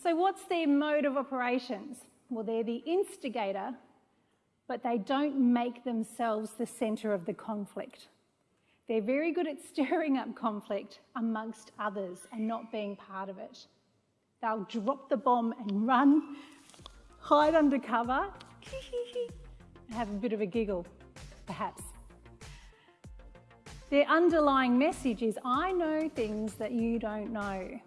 So what's their mode of operations? Well, they're the instigator, but they don't make themselves the centre of the conflict. They're very good at stirring up conflict amongst others and not being part of it. They'll drop the bomb and run, hide under cover, and have a bit of a giggle, perhaps. Their underlying message is, I know things that you don't know.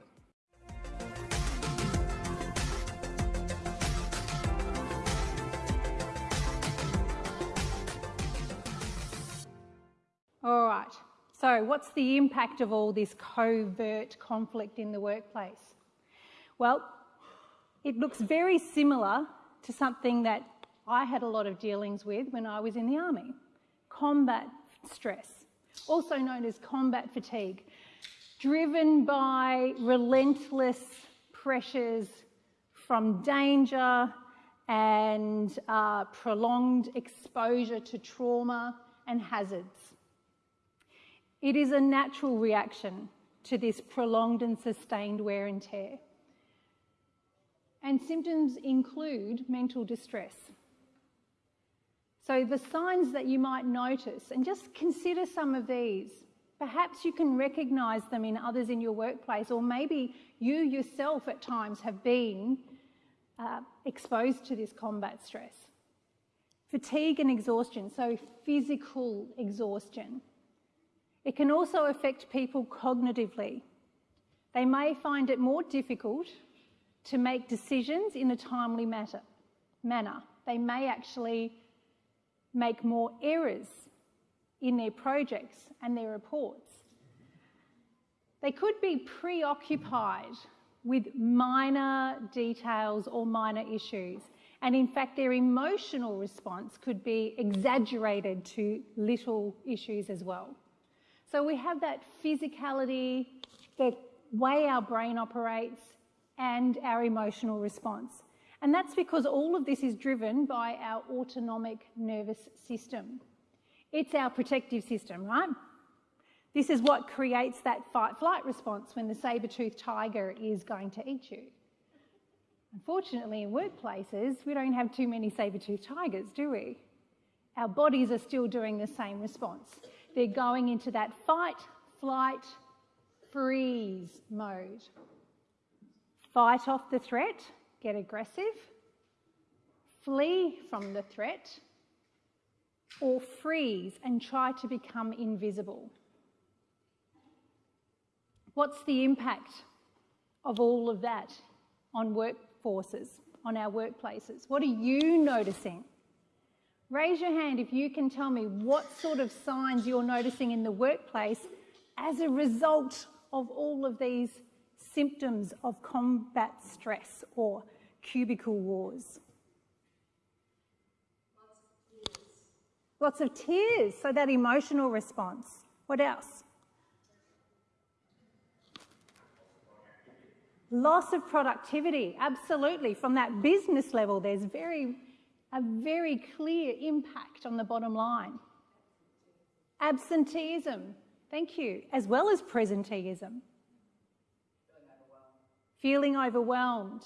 All right, so what's the impact of all this covert conflict in the workplace? Well, it looks very similar to something that I had a lot of dealings with when I was in the army combat stress, also known as combat fatigue, driven by relentless pressures from danger and uh, prolonged exposure to trauma and hazards. It is a natural reaction to this prolonged and sustained wear and tear. And symptoms include mental distress. So the signs that you might notice, and just consider some of these. Perhaps you can recognise them in others in your workplace, or maybe you yourself at times have been uh, exposed to this combat stress. Fatigue and exhaustion, so physical exhaustion. It can also affect people cognitively. They may find it more difficult to make decisions in a timely matter, manner. They may actually make more errors in their projects and their reports. They could be preoccupied with minor details or minor issues. And in fact, their emotional response could be exaggerated to little issues as well. So we have that physicality, the way our brain operates, and our emotional response. And that's because all of this is driven by our autonomic nervous system. It's our protective system, right? This is what creates that fight-flight response when the saber-toothed tiger is going to eat you. Unfortunately, in workplaces, we don't have too many saber-toothed tigers, do we? Our bodies are still doing the same response they're going into that fight, flight, freeze mode. Fight off the threat, get aggressive, flee from the threat, or freeze and try to become invisible. What's the impact of all of that on workforces, on our workplaces? What are you noticing? Raise your hand if you can tell me what sort of signs you're noticing in the workplace as a result of all of these symptoms of combat stress or cubicle wars. Lots of tears. Lots of tears, so that emotional response. What else? Loss of productivity, absolutely. From that business level, there's very a very clear impact on the bottom line. Absenteeism, thank you, as well as presenteeism. Feeling overwhelmed.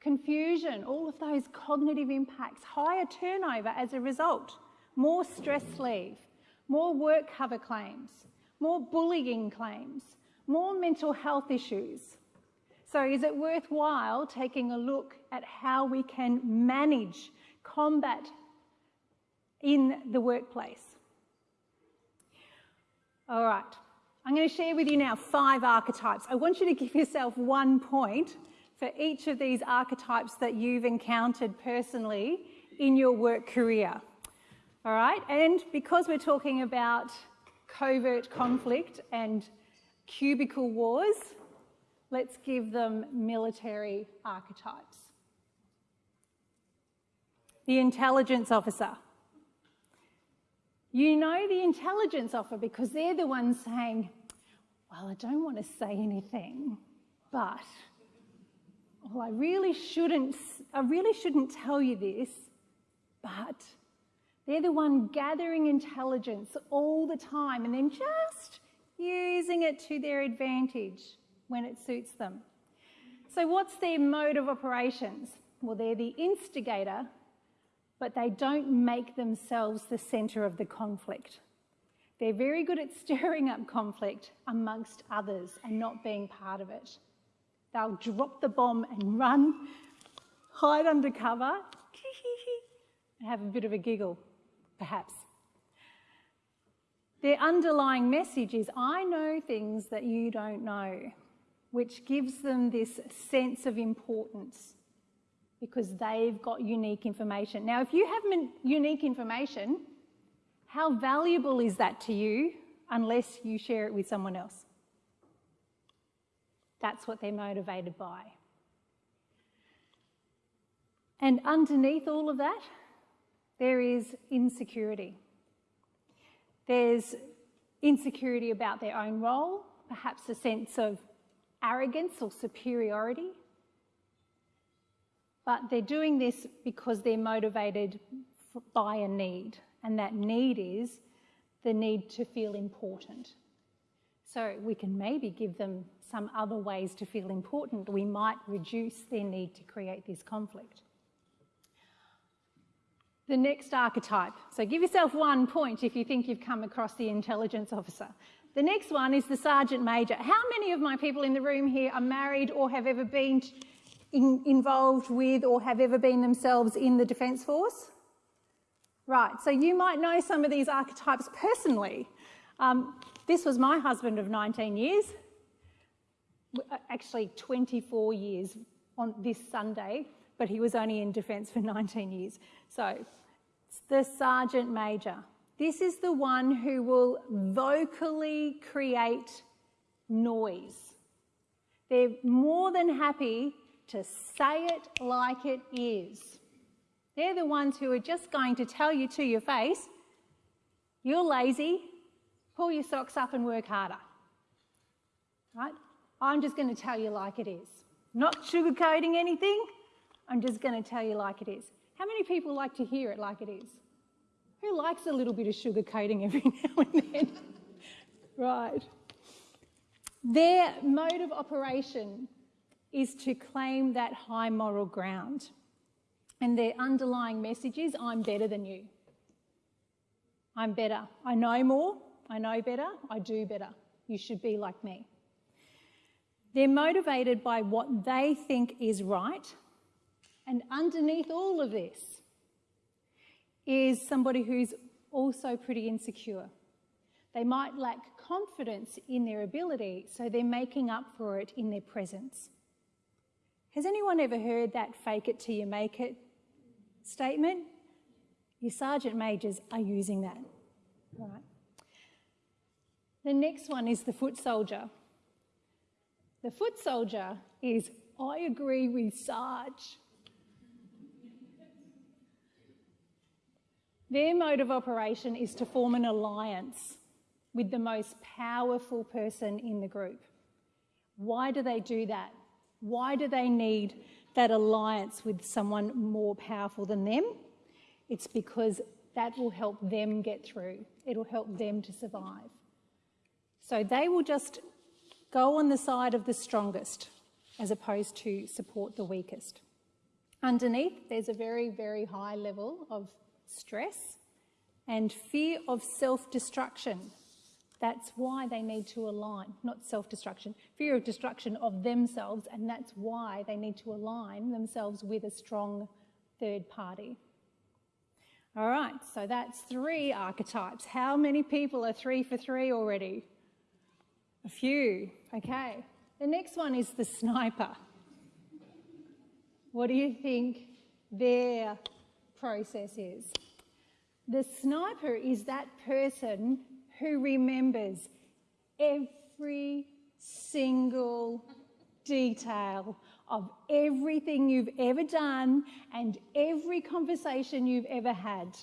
Confusion. Confusion, all of those cognitive impacts, higher turnover as a result, more stress leave, more work cover claims, more bullying claims, more mental health issues, so is it worthwhile taking a look at how we can manage combat in the workplace? All right, I'm going to share with you now five archetypes. I want you to give yourself one point for each of these archetypes that you've encountered personally in your work career. All right, and because we're talking about covert conflict and cubicle wars, Let's give them military archetypes. The intelligence officer. You know the intelligence officer because they're the ones saying, well, I don't want to say anything, but well, I really shouldn't, I really shouldn't tell you this, but they're the one gathering intelligence all the time and then just using it to their advantage when it suits them. So, what's their mode of operations? Well, they're the instigator, but they don't make themselves the centre of the conflict. They're very good at stirring up conflict amongst others and not being part of it. They'll drop the bomb and run, hide under cover, and have a bit of a giggle, perhaps. Their underlying message is I know things that you don't know, which gives them this sense of importance because they've got unique information. Now, if you have unique information, how valuable is that to you unless you share it with someone else? That's what they're motivated by. And underneath all of that, there is insecurity. There's insecurity about their own role, perhaps a sense of arrogance or superiority. But they're doing this because they're motivated by a need, and that need is the need to feel important. So we can maybe give them some other ways to feel important. We might reduce their need to create this conflict. The next archetype. So give yourself one point if you think you've come across the intelligence officer. The next one is the sergeant major. How many of my people in the room here are married or have ever been in, involved with or have ever been themselves in the Defence Force? Right, so you might know some of these archetypes personally. Um, this was my husband of 19 years, actually 24 years on this Sunday, but he was only in defence for 19 years. So the Sergeant Major. This is the one who will vocally create noise. They're more than happy to say it like it is. They're the ones who are just going to tell you to your face, you're lazy, pull your socks up and work harder. Right? I'm just going to tell you like it is. Not sugarcoating anything, I'm just going to tell you like it is. How many people like to hear it like it is? Who likes a little bit of sugarcoating every now and then? right. Their mode of operation is to claim that high moral ground. And their underlying message is I'm better than you. I'm better. I know more. I know better. I do better. You should be like me. They're motivated by what they think is right. And underneath all of this is somebody who's also pretty insecure. They might lack confidence in their ability, so they're making up for it in their presence. Has anyone ever heard that fake it till you make it statement? Your sergeant majors are using that. Right. The next one is the foot soldier. The foot soldier is, I agree with Sarge. Their mode of operation is to form an alliance with the most powerful person in the group. Why do they do that? Why do they need that alliance with someone more powerful than them? It's because that will help them get through. It'll help them to survive. So they will just go on the side of the strongest as opposed to support the weakest. Underneath, there's a very, very high level of stress and fear of self-destruction. That's why they need to align, not self destruction, fear of destruction of themselves, and that's why they need to align themselves with a strong third party. All right, so that's three archetypes. How many people are three for three already? A few, okay. The next one is the sniper. What do you think their process is? The sniper is that person who remembers every single detail of everything you've ever done and every conversation you've ever had.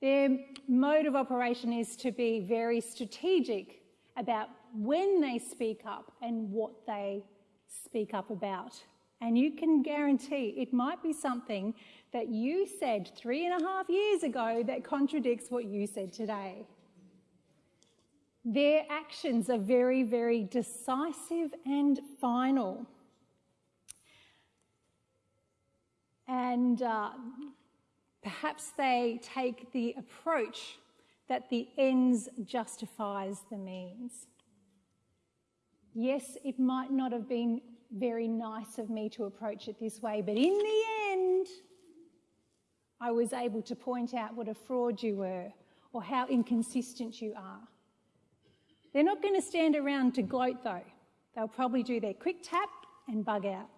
Their mode of operation is to be very strategic about when they speak up and what they speak up about. And you can guarantee it might be something that you said three and a half years ago that contradicts what you said today. Their actions are very, very decisive and final. And uh, perhaps they take the approach that the ends justifies the means. Yes, it might not have been very nice of me to approach it this way, but in the end, I was able to point out what a fraud you were or how inconsistent you are. They're not going to stand around to gloat though. They'll probably do their quick tap and bug out.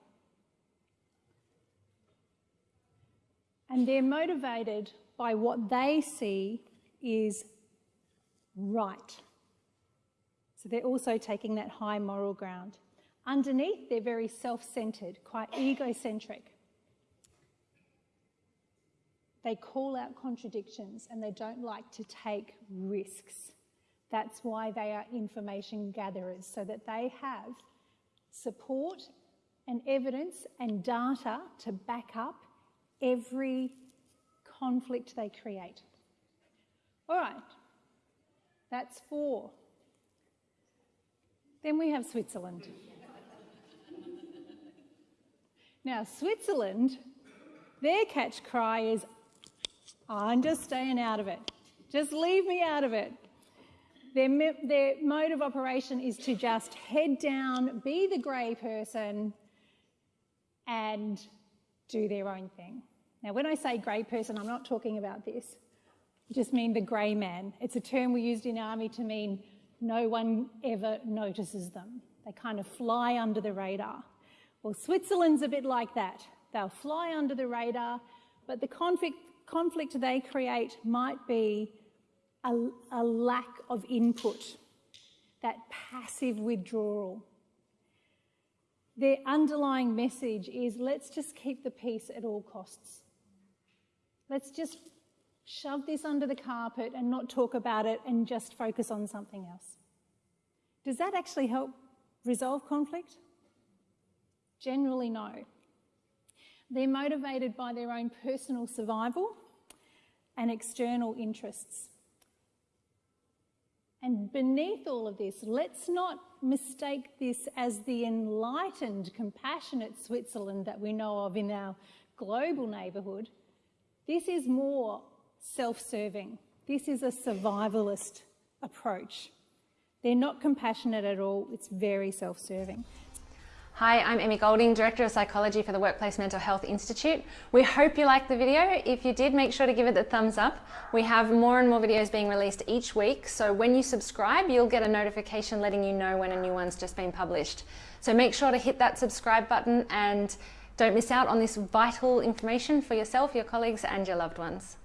And they're motivated by what they see is right. So they're also taking that high moral ground. Underneath, they're very self-centred, quite egocentric. They call out contradictions and they don't like to take risks. That's why they are information gatherers, so that they have support and evidence and data to back up every conflict they create. All right, that's four. Then we have Switzerland. now, Switzerland, their catch cry is, I'm just staying out of it. Just leave me out of it. Their, their mode of operation is to just head down, be the grey person, and do their own thing. Now, when I say grey person, I'm not talking about this. I just mean the grey man. It's a term we used in army to mean no one ever notices them. They kind of fly under the radar. Well, Switzerland's a bit like that. They'll fly under the radar, but the conflict, conflict they create might be a, a lack of input, that passive withdrawal. Their underlying message is let's just keep the peace at all costs. Let's just shove this under the carpet and not talk about it and just focus on something else. Does that actually help resolve conflict? Generally, no. They're motivated by their own personal survival and external interests. And beneath all of this, let's not mistake this as the enlightened, compassionate Switzerland that we know of in our global neighbourhood. This is more self-serving. This is a survivalist approach. They're not compassionate at all. It's very self-serving. Hi, I'm Emmy Golding, Director of Psychology for the Workplace Mental Health Institute. We hope you liked the video. If you did, make sure to give it a thumbs up. We have more and more videos being released each week, so when you subscribe, you'll get a notification letting you know when a new one's just been published. So make sure to hit that subscribe button and don't miss out on this vital information for yourself, your colleagues and your loved ones.